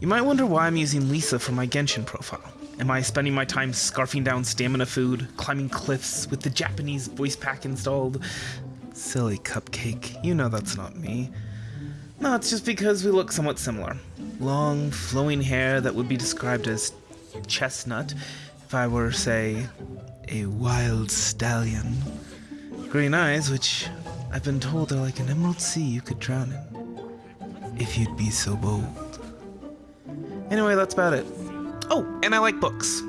You might wonder why I'm using Lisa for my Genshin profile. Am I spending my time scarfing down stamina food, climbing cliffs with the Japanese voice pack installed? Silly cupcake, you know that's not me. No, it's just because we look somewhat similar. Long, flowing hair that would be described as chestnut if I were, say, a wild stallion. Green eyes, which I've been told are like an emerald sea you could drown in. If you'd be so bold. Anyway, that's about it. Oh, and I like books.